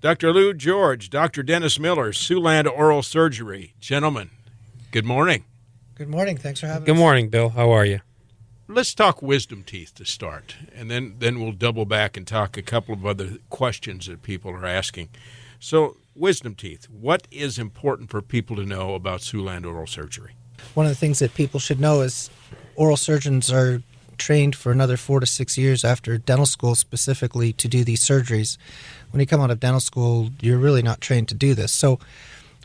Dr. Lou George, Dr. Dennis Miller, Siouxland Oral Surgery. Gentlemen, good morning. Good morning. Thanks for having me. Good us. morning, Bill. How are you? Let's talk wisdom teeth to start, and then, then we'll double back and talk a couple of other questions that people are asking. So, wisdom teeth, what is important for people to know about Siouxland Oral Surgery? One of the things that people should know is oral surgeons are trained for another four to six years after dental school specifically to do these surgeries. When you come out of dental school, you're really not trained to do this. So,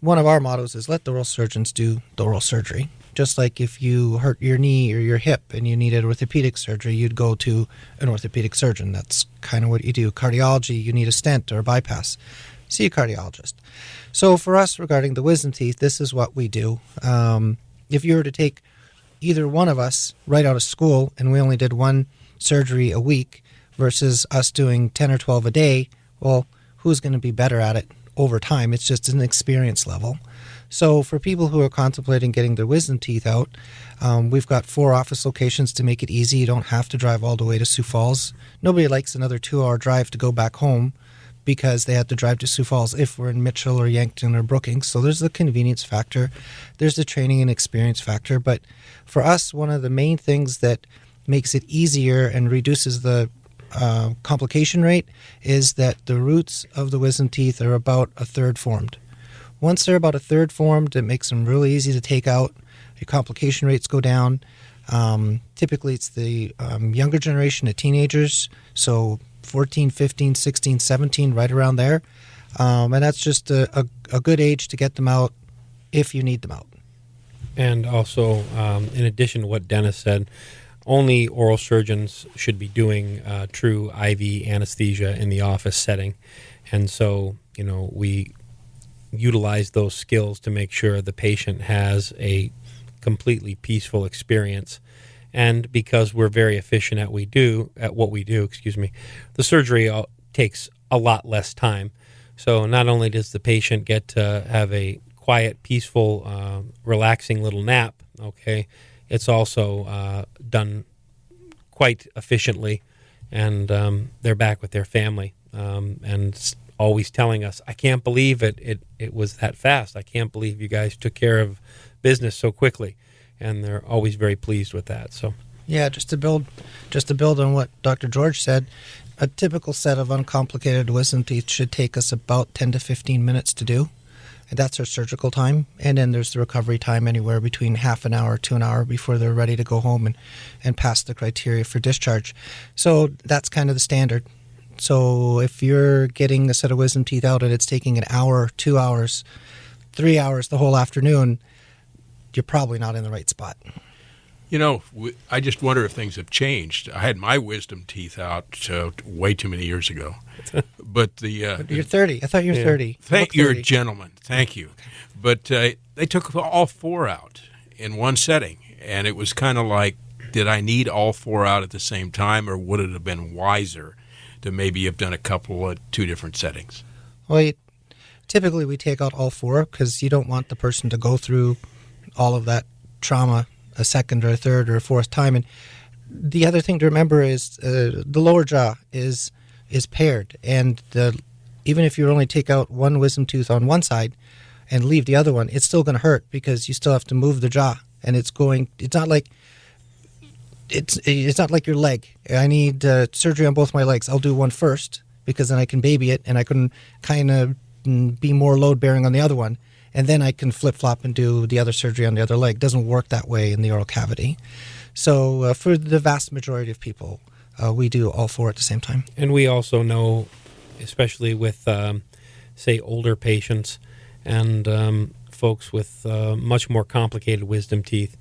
one of our mottos is let the oral surgeons do the oral surgery. Just like if you hurt your knee or your hip and you needed orthopedic surgery, you'd go to an orthopedic surgeon. That's kind of what you do. Cardiology, you need a stent or a bypass. See a cardiologist. So, for us regarding the wisdom teeth, this is what we do. Um, if you were to take either one of us right out of school and we only did one surgery a week versus us doing 10 or 12 a day, well, who's going to be better at it over time? It's just an experience level. So, for people who are contemplating getting their wisdom teeth out, um, we've got four office locations to make it easy. You don't have to drive all the way to Sioux Falls. Nobody likes another two hour drive to go back home because they have to drive to Sioux Falls if we're in Mitchell or Yankton or Brookings. So there's the convenience factor, there's the training and experience factor. But for us, one of the main things that makes it easier and reduces the uh, complication rate is that the roots of the wisdom teeth are about a third formed. Once they're about a third formed, it makes them really easy to take out. Your complication rates go down. Um, typically, it's the um, younger generation of teenagers, so 14, 15, 16, 17, right around there. Um, and that's just a, a, a, good age to get them out if you need them out. And also, um, in addition to what Dennis said, only oral surgeons should be doing uh, true IV anesthesia in the office setting. And so, you know, we utilize those skills to make sure the patient has a completely peaceful experience. And because we're very efficient at we do at what we do, excuse me, the surgery takes a lot less time. So not only does the patient get to have a quiet, peaceful, uh, relaxing little nap, okay, it's also uh, done quite efficiently, and um, they're back with their family um, and always telling us, "I can't believe it, it it was that fast. I can't believe you guys took care of business so quickly." And they're always very pleased with that. So, yeah, just to build, just to build on what Dr. George said, a typical set of uncomplicated wisdom teeth should take us about 10 to 15 minutes to do. That's our surgical time. And then there's the recovery time anywhere between half an hour to an hour before they're ready to go home and, and pass the criteria for discharge. So that's kind of the standard. So if you're getting a set of wisdom teeth out and it's taking an hour, two hours, three hours the whole afternoon, you're probably not in the right spot. You know, I just wonder if things have changed. I had my wisdom teeth out uh, way too many years ago, but the uh, you're 30. I thought you were Yeah. 30. Thank you you're a gentleman. Thank you. But uh, they took all four out in one setting, and it was kind of like, did I need all four out at the same time, or would it have been wiser to maybe have done a couple at two different settings? Well, you, typically we take out all four because you don't want the person to go through all of that trauma a second or a third or a fourth time. And the other thing to remember is uh, the lower jaw is is paired, and the even if you only take out one wisdom tooth on one side and leave the other one, it's still going to hurt because you still have to move the jaw, and it's going. It's not like it's it's not like your leg. I need uh, surgery on both my legs. I'll do one first because then I can baby it and I can kind of be more load bearing on the other one, and then I can flip flop and do the other surgery on the other leg. doesn't work that way in the oral cavity. So uh, for the vast majority of people, uh, we do all four at the same time. And we also know, especially with, um, say, older patients and um, folks with uh, much more complicated wisdom teeth,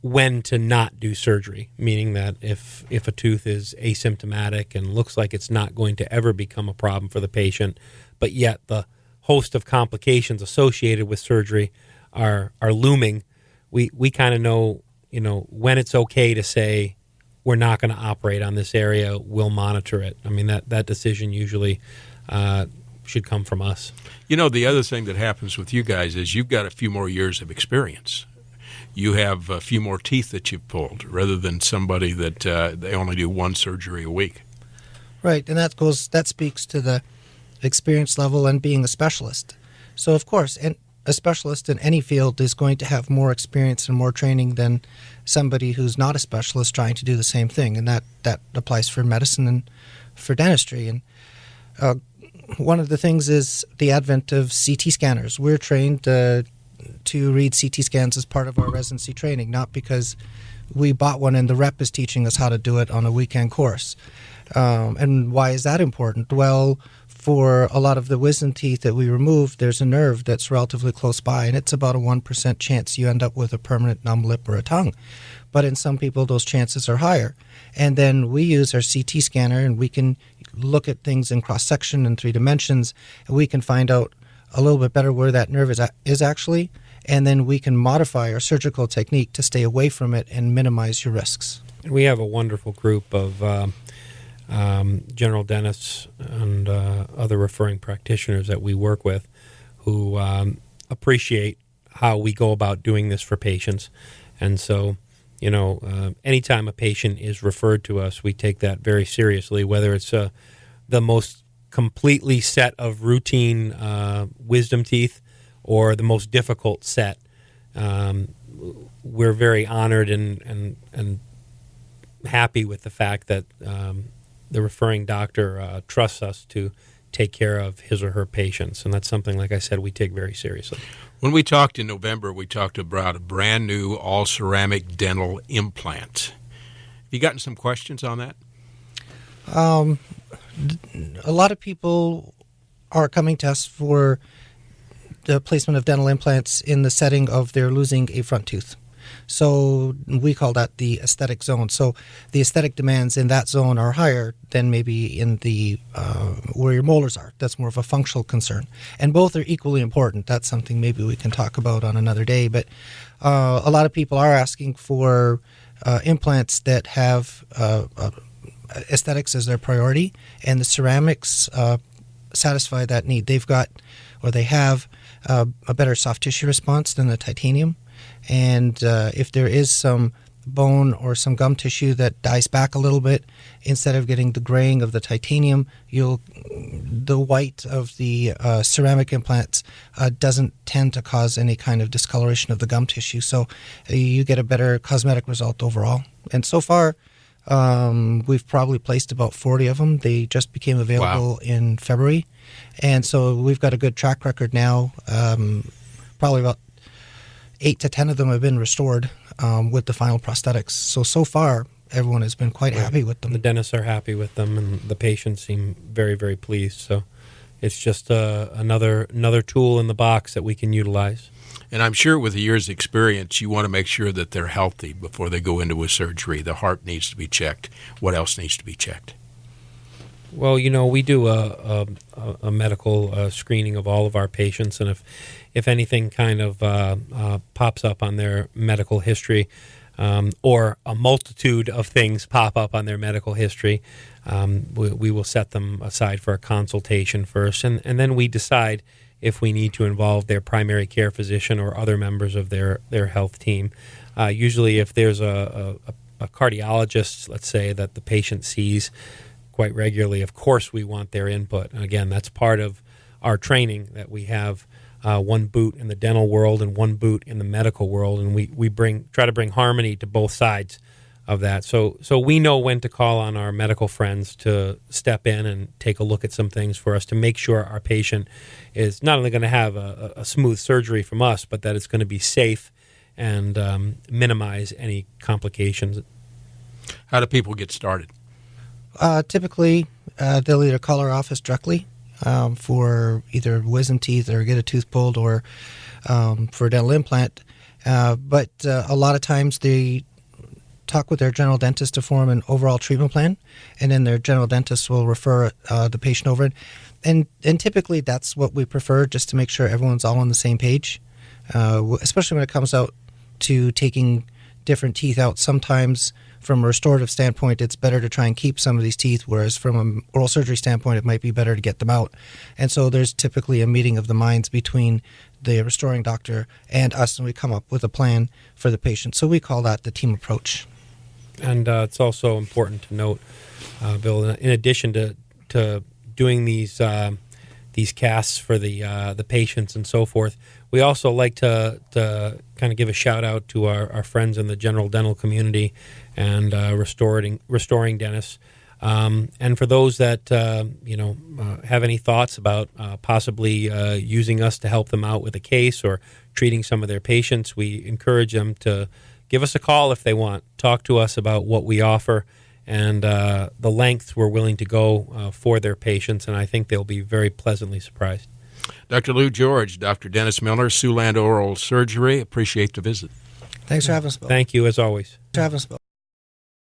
when to not do surgery. Meaning that if if a tooth is asymptomatic and looks like it's not going to ever become a problem for the patient, but yet the host of complications associated with surgery are are looming, we we kind of know you know when it's okay to say we're not going to operate on this area. We'll monitor it. I mean that that decision usually uh, should come from us. You know, the other thing that happens with you guys is you've got a few more years of experience. You have a few more teeth that you've pulled rather than somebody that uh, they only do one surgery a week. Right, and that goes that speaks to the experience level and being a specialist. So, of course, and a specialist in any field is going to have more experience and more training than somebody who's not a specialist trying to do the same thing, and that that applies for medicine and for dentistry. And uh, one of the things is the advent of CT scanners. We're trained uh, to read CT scans as part of our residency training, not because we bought one and the rep is teaching us how to do it on a weekend course. Um, and why is that important? Well, for a lot of the wisdom teeth that we remove, there's a nerve that's relatively close by, and it's about a 1% chance you end up with a permanent numb lip or a tongue. But in some people, those chances are higher. And then we use our CT scanner and we can look at things in cross section in three dimensions, and we can find out a little bit better where that nerve is, is actually and then we can modify our surgical technique to stay away from it and minimize your risks. We have a wonderful group of uh, um, general dentists and uh, other referring practitioners that we work with who um, appreciate how we go about doing this for patients. And so, you know, uh, anytime a patient is referred to us, we take that very seriously, whether it's uh, the most completely set of routine uh, wisdom teeth or the most difficult set. Um, we're very honored and, and, and happy with the fact that um, the referring doctor uh, trusts us to take care of his or her patients. And that's something, like I said, we take very seriously. When we talked in November, we talked about a brand new all ceramic dental implant. Have you gotten some questions on that? Um, a lot of people are coming to us for the placement of dental implants in the setting of they're losing a front tooth. So we call that the aesthetic zone. So the aesthetic demands in that zone are higher than maybe in the uh, where your molars are. That's more of a functional concern, and both are equally important. That's something maybe we can talk about on another day. But uh, a lot of people are asking for uh, implants that have uh, uh, aesthetics as their priority, and the ceramics uh, satisfy that need. They've got or they have uh, a better soft tissue response than the titanium. And uh, if there is some bone or some gum tissue that dies back a little bit, instead of getting the graying of the titanium, you'll the white of the uh, ceramic implants uh, doesn't tend to cause any kind of discoloration of the gum tissue. So uh, you get a better cosmetic result overall. And so far, um, we've probably placed about 40 of them. They just became available wow. in February. And so we've got a good track record now. Um, probably about eight to 10 of them have been restored um, with the final prosthetics. So, so far, everyone has been quite happy with them. The dentists are happy with them, and the patients seem very, very pleased. So it's just uh, another another tool in the box that we can utilize. And I'm sure with a year's experience, you want to make sure that they're healthy before they go into a surgery. The heart needs to be checked. What else needs to be checked? Well, you know, we do a, a, a medical uh, screening of all of our patients, and if if anything kind of uh, uh, pops up on their medical history, um, or a multitude of things pop up on their medical history, um, we, we, will set them aside for a consultation first, and, and then we decide if we need to involve their primary care physician or other members of their, their health team. Uh, usually, if there's a, a, a, cardiologist, let's say, that the patient sees quite regularly, of course we want their input. And again, that's part of our training that we have uh, one boot in the dental world and one boot in the medical world, and we, we bring try to bring harmony to both sides of that. So so we know when to call on our medical friends to step in and take a look at some things for us to make sure our patient is not only going to have a, a, smooth surgery from us, but that it's going to be safe and um, minimize any complications. How do people get started? Uh, typically, uh, they'll either call our office directly um, for either wisdom teeth or get a tooth pulled or um, for a dental implant. Uh, but uh, a lot of times they talk with their general dentist to form an overall treatment plan, and then their general dentist will refer uh, the patient over. And and typically that's what we prefer, just to make sure everyone's all on the same page. Uh, especially when it comes out to taking different teeth out. Sometimes, from a restorative standpoint, it's better to try and keep some of these teeth, whereas from an oral surgery standpoint, it might be better to get them out. And so there's typically a meeting of the minds between the restoring doctor and us, and we come up with a plan for the patient. So we call that the team approach. And uh, it's also important to note, uh, Bill, in addition to, to doing these uh, these casts for the uh, the patients and so forth. We also like to, to kind of give a shout out to our, our friends in the general dental community and uh, restoring restoring dentists. Um, and for those that uh, you know uh, have any thoughts about uh, possibly uh, using us to help them out with a case or treating some of their patients, we encourage them to give us a call if they want. Talk to us about what we offer and uh, the length we're willing to go uh, for their patients, and I think they'll be very pleasantly surprised. Dr. Lou George, Dr. Dennis Miller, Siouxland Oral Surgery. Appreciate the visit. Thanks for having us, Bill. Thank you as always. Thanks for having us, Bill.